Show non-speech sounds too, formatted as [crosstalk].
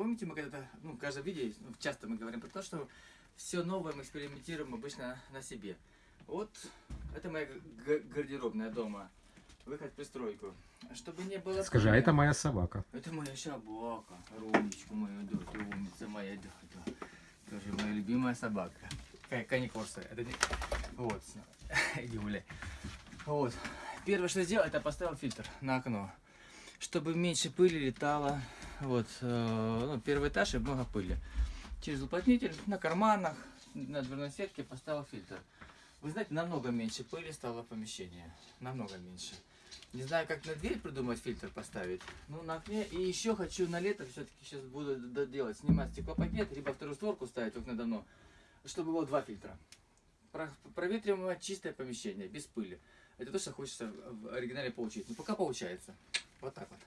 помните, мы когда-то, ну, в каждом видео, ну, часто мы говорим про то, что все новое мы экспериментируем обычно на себе. Вот, это моя гардеробная дома. Выход в пристройку. Чтобы не было... Скажи, а это моя собака. Это моя собака, Румечку мою, да, ты умница моя, да, да. Тоже моя любимая собака. Ка- Кани Корса, это не... Вот, [laughs] иди гуляй. Вот. Первое, что сделал, это поставил фильтр на окно. Чтобы меньше пыли летало. Вот, э, ну, первый этаж и много пыли. Через уплотнитель на карманах, на дверной сетке поставил фильтр. Вы знаете, намного меньше пыли стало в помещении. Намного меньше. Не знаю, как на дверь придумать фильтр поставить. Ну, на окне. И еще хочу на лето все-таки сейчас буду делать. Снимать стеклопакет, либо вторую створку ставить окна давно. Чтобы было два фильтра. Про- проветриваемое чистое помещение, без пыли. Это то, что хочется в оригинале получить. Ну, пока получается. Вот так вот.